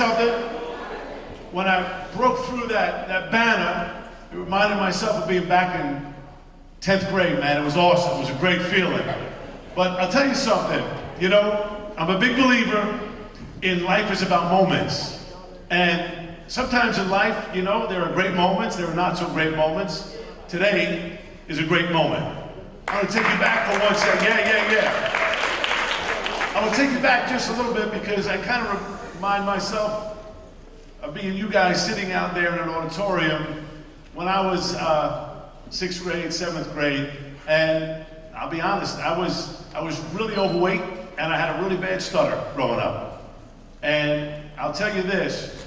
something. When I broke through that, that banner, it reminded myself of being back in 10th grade, man. It was awesome. It was a great feeling. But I'll tell you something. You know, I'm a big believer in life is about moments. And sometimes in life, you know, there are great moments, there are not so great moments. Today is a great moment. I want to take you back for one second. Yeah, yeah, yeah. I want to take you back just a little bit because I kind of remind myself of being you guys sitting out there in an auditorium when I was uh, sixth grade, seventh grade, and I'll be honest, I was, I was really overweight and I had a really bad stutter growing up. And I'll tell you this,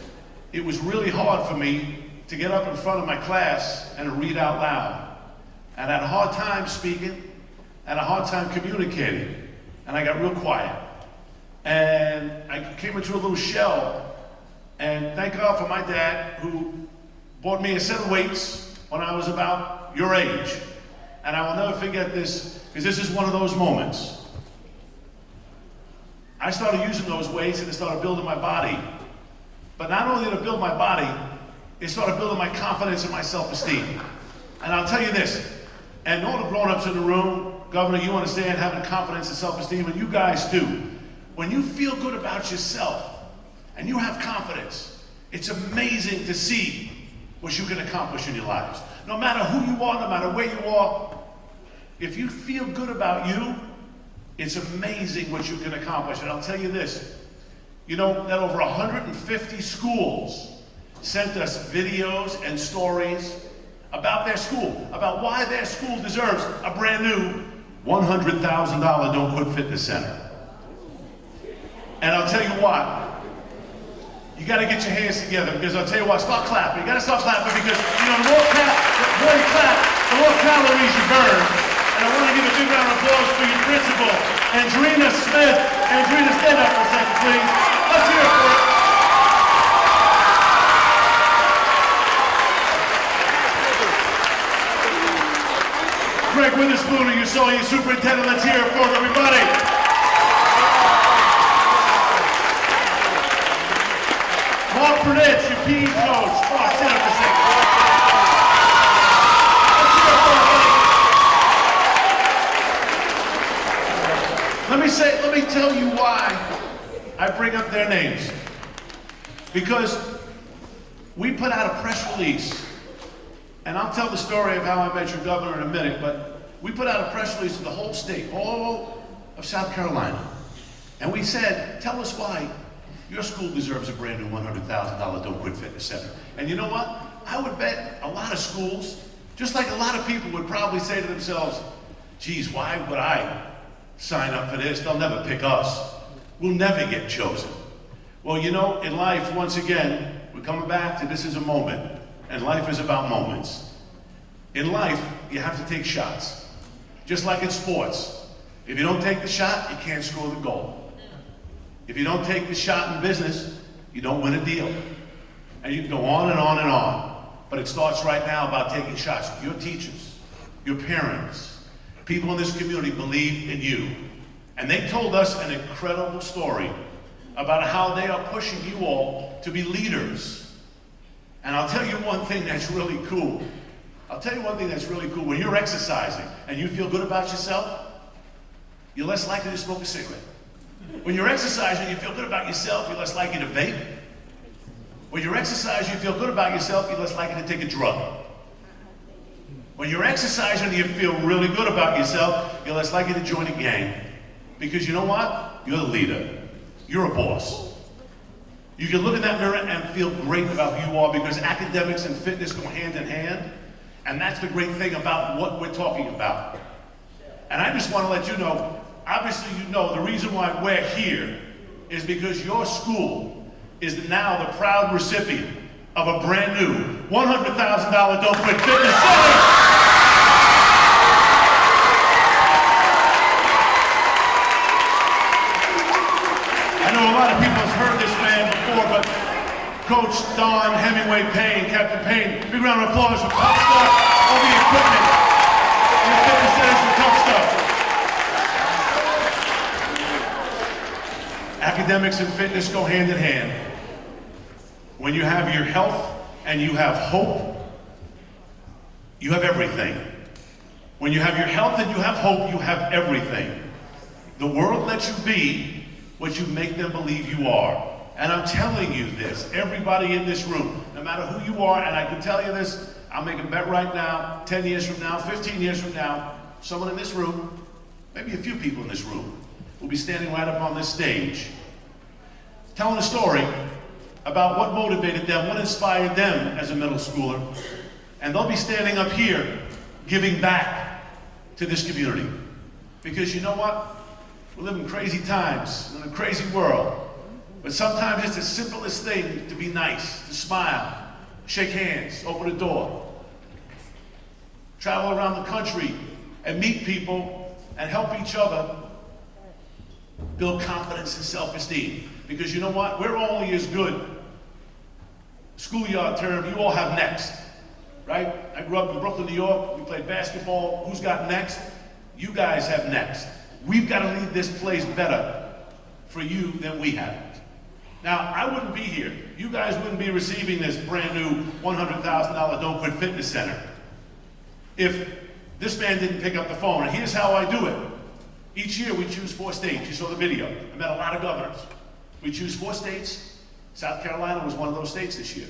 it was really hard for me to get up in front of my class and read out loud. And I had a hard time speaking, and a hard time communicating. And I got real quiet. And I came into a little shell. And thank God for my dad who bought me a set of weights when I was about your age. And I will never forget this, because this is one of those moments. I started using those weights and it started building my body. But not only did it build my body, it started building my confidence and my self-esteem. And I'll tell you this, and all the grown-ups in the room, Governor, you understand having confidence and self-esteem, and you guys too. When you feel good about yourself and you have confidence, it's amazing to see what you can accomplish in your lives. No matter who you are, no matter where you are, if you feel good about you, it's amazing what you can accomplish. And I'll tell you this, you know that over 150 schools sent us videos and stories about their school, about why their school deserves a brand new $100,000 Don't Quit Fitness Center. And I'll tell you what, you got to get your hands together because I'll tell you what, stop clapping. You got to stop clapping because, you know, the more, clap, the more you clap, the more calories you burn. And I want to give a big round of applause for your principal, Andrina Smith. Andrina, stand up for a second, please. Let's hear it for her. Craig Witherspoon, you saw your superintendent. Let's hear it for everybody. Let me say, let me tell you why I bring up their names. Because we put out a press release, and I'll tell the story of how I met your governor in a minute, but we put out a press release to the whole state, all of South Carolina. And we said, tell us why your school deserves a brand new $100,000 Don't Quit Fitness Center. And you know what? I would bet a lot of schools, just like a lot of people would probably say to themselves, geez, why would I sign up for this, they'll never pick us. We'll never get chosen. Well, you know, in life, once again, we're coming back to this is a moment, and life is about moments. In life, you have to take shots. Just like in sports. If you don't take the shot, you can't score the goal. If you don't take the shot in business, you don't win a deal. And you can go on and on and on. But it starts right now about taking shots. Your teachers, your parents, People in this community believe in you. And they told us an incredible story about how they are pushing you all to be leaders. And I'll tell you one thing that's really cool. I'll tell you one thing that's really cool. When you're exercising and you feel good about yourself, you're less likely to smoke a cigarette. When you're exercising, you feel good about yourself, you're less likely to vape. When you're exercising, you feel good about yourself, you're less likely to take a drug. When you're exercising you feel really good about yourself, you're less likely to join a gang. Because you know what? You're the leader. You're a boss. You can look in that mirror and feel great about who you are because academics and fitness go hand in hand. And that's the great thing about what we're talking about. And I just want to let you know, obviously you know the reason why we're here is because your school is now the proud recipient of a brand new $100,000 Don't Quit Fitness Center. I know a lot of people have heard this man before, but Coach Don Hemingway Payne, Captain Payne, big round of applause for TuffStuff, all the equipment the fitness centers for TuffStuff. Academics and fitness go hand in hand. When you have your health and you have hope, you have everything. When you have your health and you have hope, you have everything. The world lets you be what you make them believe you are. And I'm telling you this, everybody in this room, no matter who you are, and I can tell you this, I'll make a bet right now, 10 years from now, 15 years from now, someone in this room, maybe a few people in this room, will be standing right up on this stage, telling a story about what motivated them, what inspired them as a middle schooler. And they'll be standing up here giving back to this community. Because you know what? We live in crazy times, in a crazy world. But sometimes it's the simplest thing to be nice, to smile, shake hands, open a door, travel around the country and meet people and help each other build confidence and self-esteem. Because you know what? We're only as good. Schoolyard term, you all have next, right? I grew up in Brooklyn, New York. We played basketball. Who's got next? You guys have next. We've got to leave this place better for you than we have. Now, I wouldn't be here. You guys wouldn't be receiving this brand new $100,000 Don't Quit Fitness Center if this man didn't pick up the phone. And here's how I do it. Each year we choose four states. You saw the video. I met a lot of governors. We choose four states. South Carolina was one of those states this year.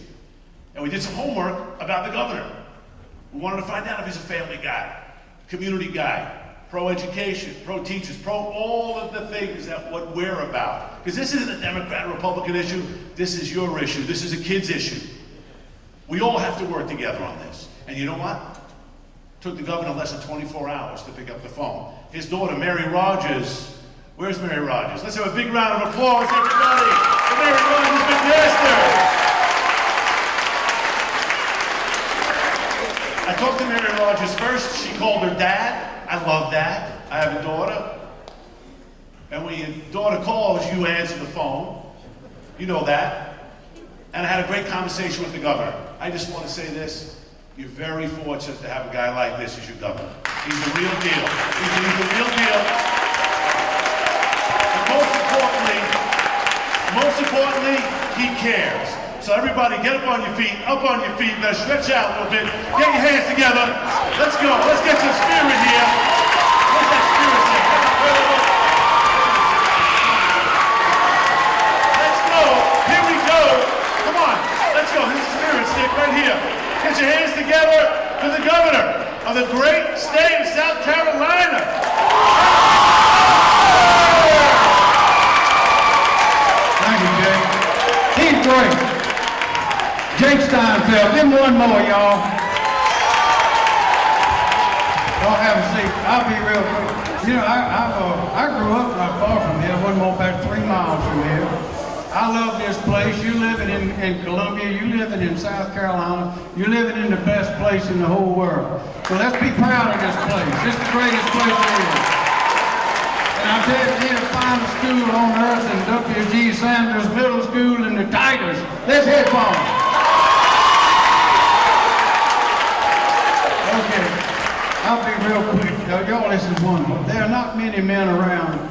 And we did some homework about the governor. We wanted to find out if he's a family guy, community guy, pro-education, pro-teachers, pro all of the things that what we're about. Because this isn't a Democrat Republican issue, this is your issue, this is a kid's issue. We all have to work together on this. And you know what? It took the governor less than 24 hours to pick up the phone. His daughter, Mary Rogers, where's Mary Rogers? Let's have a big round of applause, everybody, for Mary Rogers McMaster. I talked to Mary Rogers first. She called her dad. I love that. I have a daughter. And when your daughter calls, you answer the phone. You know that. And I had a great conversation with the governor. I just want to say this. You're very fortunate to have a guy like this as your governor. He's the real deal. He's, he's the real deal. Importantly, he cares. So everybody get up on your feet, up on your feet, let's stretch out a little bit, get your hands together, let's go, let's get some spirit here. Where's that spirit? Let's go, here we go, come on, let's go, this is spirit stick right here. Get your hands together for the governor of the great state of South Carolina. Jake Steinfeld. Give him one more, y'all. Y'all have a seat. I'll be real quick. You know, I, I, uh, I grew up not far from here, one more about three miles from here. I love this place. You living in, in Columbia, you living in South Carolina, you living in the best place in the whole world. So let's be proud of this place. It's the greatest place there is. And I tell you, ain't a finer school on earth than W.G. Sanders Middle School and the Tigers. Let's head for 'em. Okay, I'll be real quick. Y'all, this is wonderful. There are not many men around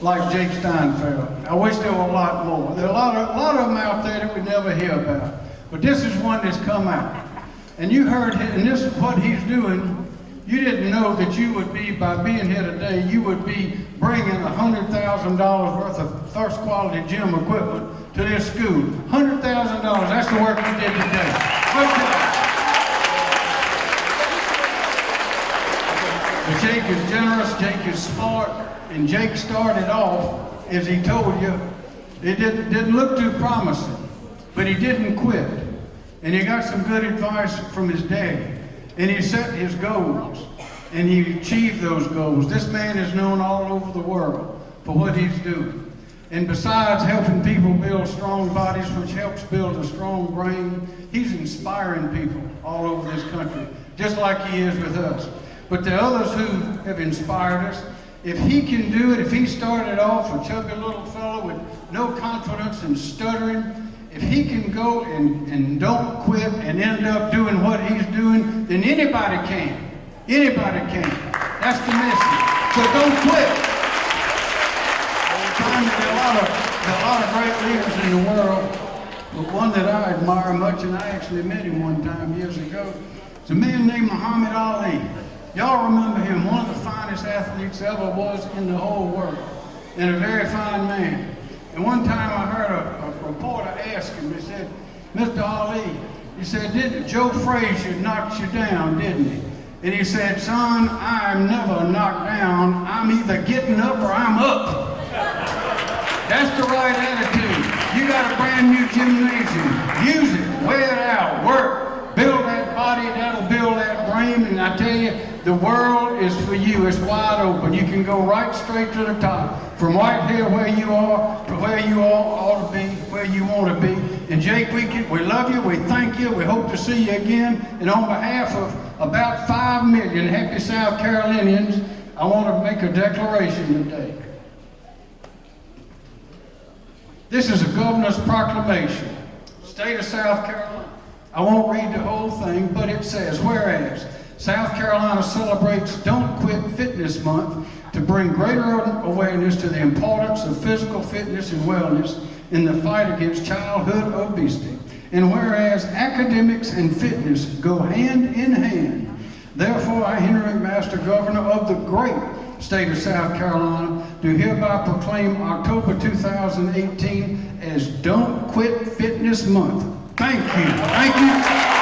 like Jake Steinfeld. I wish there were a lot more. There are a lot of, a lot of them out there that we never hear about. But this is one that's come out. And you heard, and this is what he's doing. You didn't know that you would be, by being here today, you would be bringing $100,000 worth of first quality gym equipment to this school. $100,000, that's the work you did today. Jake is generous, Jake is smart, and Jake started off, as he told you, it didn't, didn't look too promising, but he didn't quit. And he got some good advice from his dad. And he set his goals, and he achieved those goals. This man is known all over the world for what he's doing. And besides helping people build strong bodies, which helps build a strong brain, he's inspiring people all over this country, just like he is with us. But the others who have inspired us, if he can do it, if he started off a chubby little fellow with no confidence and stuttering, if he can go and, and don't quit and end up doing what he's doing, then anybody can. Anybody can. That's the message. So don't quit. There are a lot of, there are a lot of great leaders in the world but one that I admire much, and I actually met him one time years ago. is a man named Muhammad Ali. Y'all remember him, one of the finest athletes ever was in the whole world, and a very fine man. And one time I heard a, a reporter ask him, he said, Mr. Ali, he said, didn't Joe Frazier knock you down, didn't he? And he said, son, I'm never knocked down. I'm either getting up or I'm up. That's the right attitude. You got a brand new gymnasium. Use it out, work, build that body, that'll build that brain. And I tell you, the world is for you. It's wide open. You can go right straight to the top. From right here where you are to where you ought to be, where you want to be. And Jake, we, can, we love you, we thank you, we hope to see you again. And on behalf of about five million happy South Carolinians, I want to make a declaration today. This is a governor's proclamation, state of South Carolina. I won't read the whole thing, but it says, whereas South Carolina celebrates Don't Quit Fitness Month to bring greater awareness to the importance of physical fitness and wellness in the fight against childhood obesity. And whereas academics and fitness go hand in hand, therefore I, Henry McMaster, Governor of the great state of South Carolina, do hereby proclaim October 2018 as Don't Quit Fitness Month. Thank you. Thank you.